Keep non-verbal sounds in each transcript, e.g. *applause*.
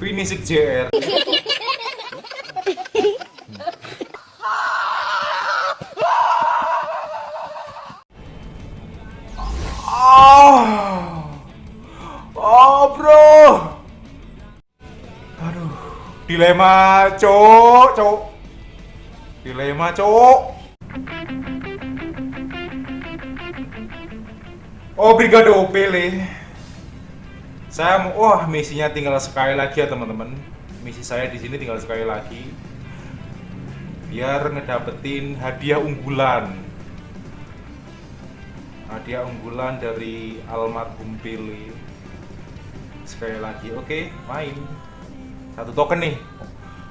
Finisik JR. Oh, oh bro. Aduh, dilema cok, cok. Dilema cok. Oh, Brigado Pele. Saya mau, wah misinya tinggal sekali lagi ya teman-teman. Misi saya di sini tinggal sekali lagi. Biar ngedapetin hadiah unggulan. Hadiah unggulan dari almarhum Pele. Sekali lagi, oke, main. Satu token nih.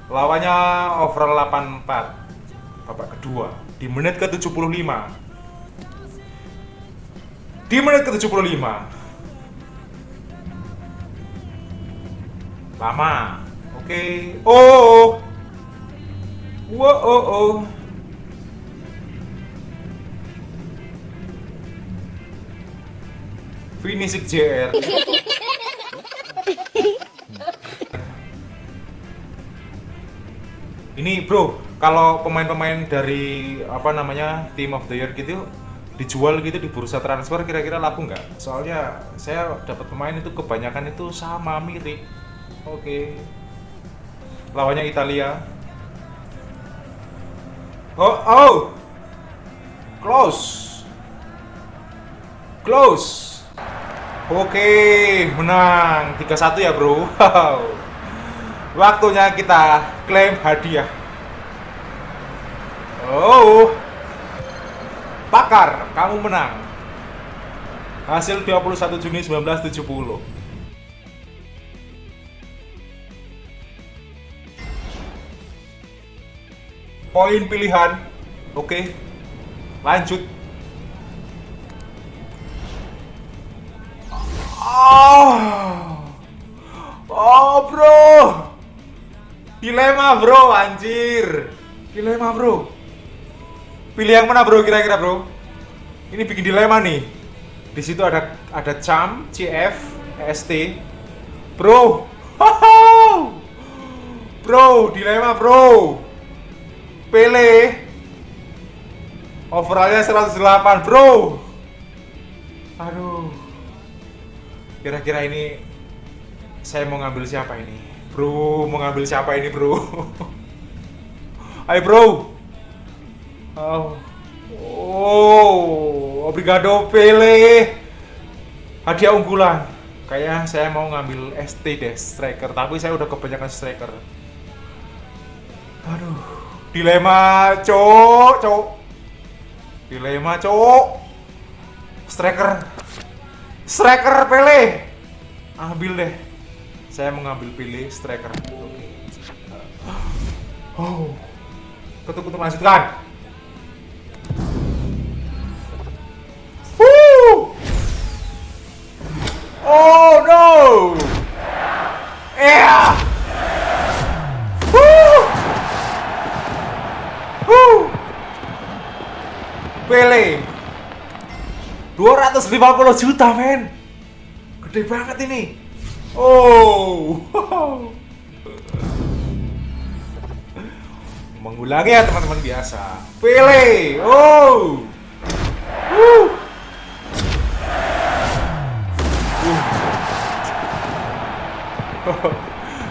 Lawannya overall 84. Babak kedua di menit ke-75. Di menit ke-75. Lama. Oke. Oh. Wow, oh, oh. Finisik JR. Ini bro, kalau pemain-pemain dari apa namanya Team of the Year gitu dijual gitu di bursa transfer kira-kira laku nggak? Soalnya saya dapat pemain itu kebanyakan itu sama mirip. Oke. Lawannya Italia. Oh, oh. Close. Close. Oke, menang 3-1 ya, Bro. Wow. Waktunya kita klaim hadiah. Oh. Pakar, kamu menang. Hasil 21 Juni 1970. Poin pilihan. Oke. Lanjut. Oh. Oh, bro. Dilema, bro, anjir. Dilema, bro. Pilih yang mana, bro, kira-kira, bro? Ini bikin dilema nih. Di situ ada ada cam, CF, EST. Bro. *laughs* Bro, dilema, bro. Pele. Overallnya 108, bro. Aduh. Kira-kira ini saya mau ngambil siapa ini? Bro, mau ngambil siapa ini, bro? *laughs* Ayo, bro. Oh. Oh, obrigado Pele. Hadiah unggulan. Kayaknya saya mau ngambil ST deh, striker, tapi saya udah kebanyakan striker. Aduh, dilema, cok, cok. Dilema, cok. Striker. Striker Pele. Ambil deh. Saya mengambil pilih striker. Oh. Ketuk untuk lanjutkan. Pele. 250 juta men. Gede banget ini. Oh. Mengulangi ya teman-teman biasa. Pele. Oh. Woo! *laughs*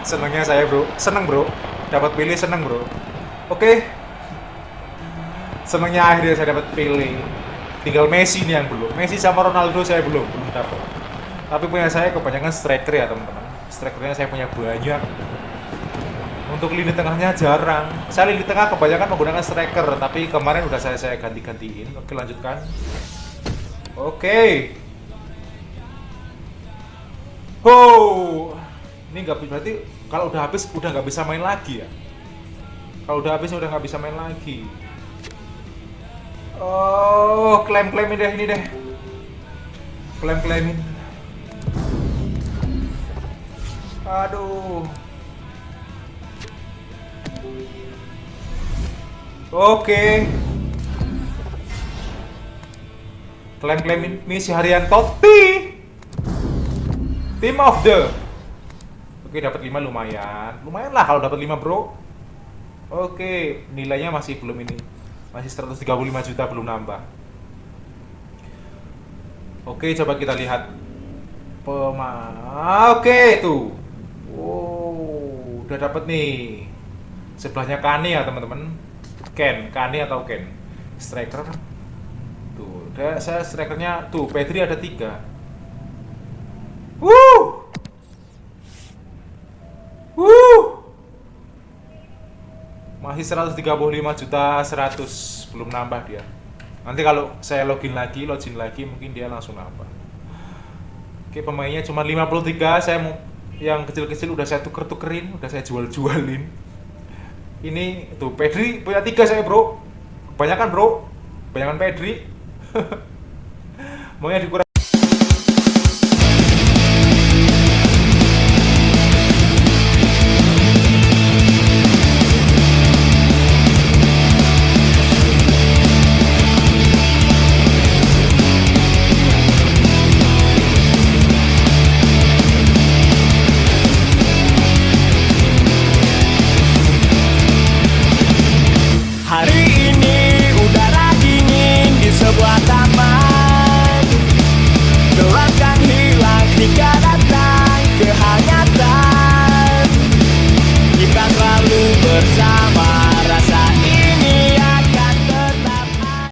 Senengnya saya bro, seneng bro, dapat pilih seneng bro. Oke, senengnya akhirnya saya dapat pilih. Tinggal Messi nih yang belum. Messi sama Ronaldo saya belum belum dapat. Tapi punya saya kebanyakan striker ya teman-teman. Strikernya saya punya banyak. Untuk lini tengahnya jarang. Saya lini tengah kebanyakan menggunakan striker, tapi kemarin udah saya saya ganti-gantiin. Oke lanjutkan. Oke. Oh, ini nggak berarti kalau udah habis udah nggak bisa main lagi ya kalau udah habis udah nggak bisa main lagi oh klaim klaimin deh ini deh klaim klaimin aduh oke klaim klaimin misi harian Totti Team of the Oke, dapat 5 lumayan. Lumayan lah kalau dapat 5, Bro. Oke, nilainya masih belum ini. Masih 135 juta belum nambah. Oke, coba kita lihat. Pema Oke, tuh. Wow, udah dapat nih. Sebelahnya Kane ya, teman-teman. Ken, Kane atau Ken. Striker. Tuh, udah saya strikernya tuh, Pedri ada tiga. Wuh. Masih 135 juta 100 belum nambah dia. Nanti kalau saya login lagi, login lagi mungkin dia langsung nambah. Oke, pemainnya cuma 53, saya mau yang kecil-kecil udah saya tuker-tukerin, udah saya jual-jualin. Ini tuh Pedri punya tiga saya, Bro. Kebanyakan, Bro. Kebanyakan Pedri. *laughs* Maunya dikurangi